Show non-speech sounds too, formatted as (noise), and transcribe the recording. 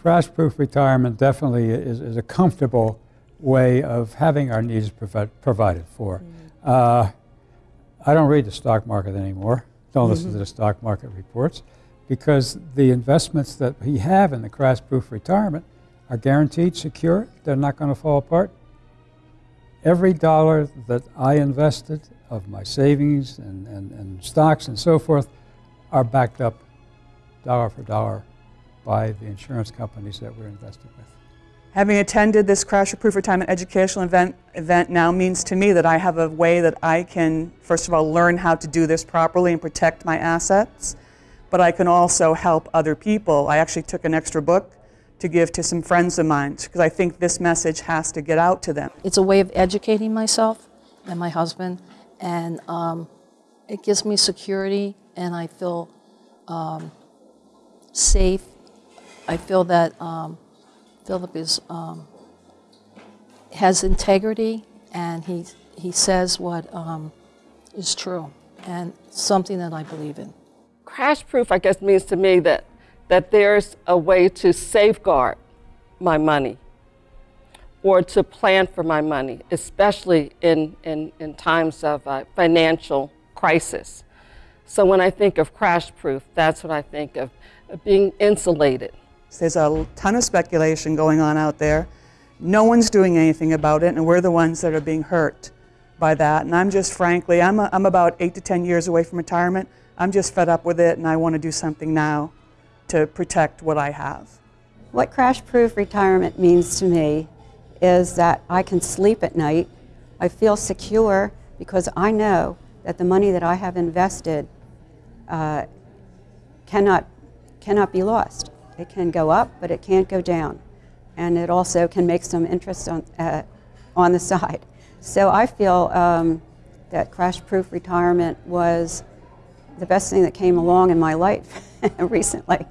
crash proof retirement definitely is, is a comfortable way of having our needs provi- provided for. Uh, I don't read the stock market anymore, don't listen to the stock market reports, because the investments that we have in the crash proof retirement are guaranteed, secure, they're not going to fall apart. Every dollar that I invested of my savings and, and, and stocks and so forth are backed up dollar for dollar by the insurance companies that we're invested with. Having attended this Crasher Proof Retirement Educational event, event now means to me that I have a way that I can, first of all, learn how to do this properly and protect my assets, but I can also help other people. I actually took an extra book to give to some friends of mine because I think this message has to get out to them. It's a way of educating myself and my husband, and um, it gives me security, and I feel um, safe. I feel that um, Philip is um, has integrity, and he he says what um, is true, and something that I believe in. Crash proof, I guess, means to me that, that there's a way to safeguard my money or to plan for my money, especially in, in, in times of uh, financial crisis. So when I think of crash proof, that's what I think of, of being insulated. There's a ton of speculation going on out there. No one's doing anything about it, and we're the ones that are being hurt by that. And I'm just frankly, I'm, a, I'm about eight to 10 years away from retirement. I'm just fed up with it, and I want to do something now to protect what I have. What crash proof retirement means to me is that I can sleep at night. I feel secure because I know that the money that I have invested uh, cannot, cannot be lost. It can go up, but it can't go down. And it also can make some interest on, uh, on the side. So I feel um, that crash proof retirement was the best thing that came along in my life (laughs) recently.